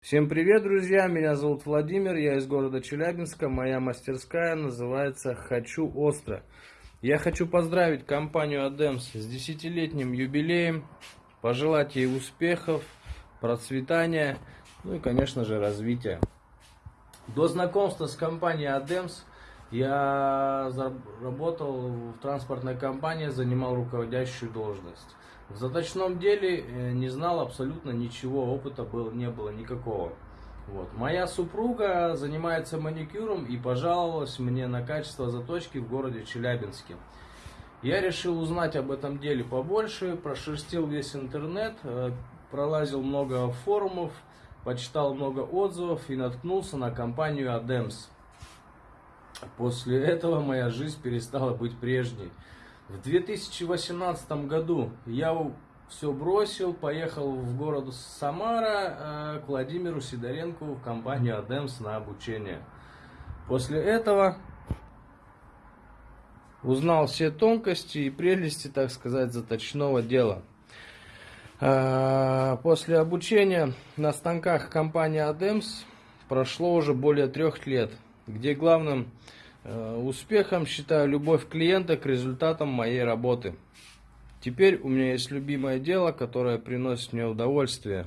Всем привет, друзья! Меня зовут Владимир, я из города Челябинска. Моя мастерская называется «Хочу остро». Я хочу поздравить компанию Адемс с десятилетним юбилеем, пожелать ей успехов, процветания, ну и, конечно же, развития. До знакомства с компанией Адемс я работал в транспортной компании, занимал руководящую должность. В заточном деле э, не знал абсолютно ничего, опыта было, не было никакого. Вот. Моя супруга занимается маникюром и пожаловалась мне на качество заточки в городе Челябинске. Я решил узнать об этом деле побольше, прошерстил весь интернет, э, пролазил много форумов, почитал много отзывов и наткнулся на компанию Адемс. После этого моя жизнь перестала быть прежней. В 2018 году я все бросил, поехал в город Самара э, к Владимиру Сидоренко в компанию Адемс на обучение. После этого узнал все тонкости и прелести, так сказать, заточного дела. Э, после обучения на станках компании Адемс прошло уже более трех лет, где главным Э, успехом считаю любовь клиента к результатам моей работы. Теперь у меня есть любимое дело, которое приносит мне удовольствие.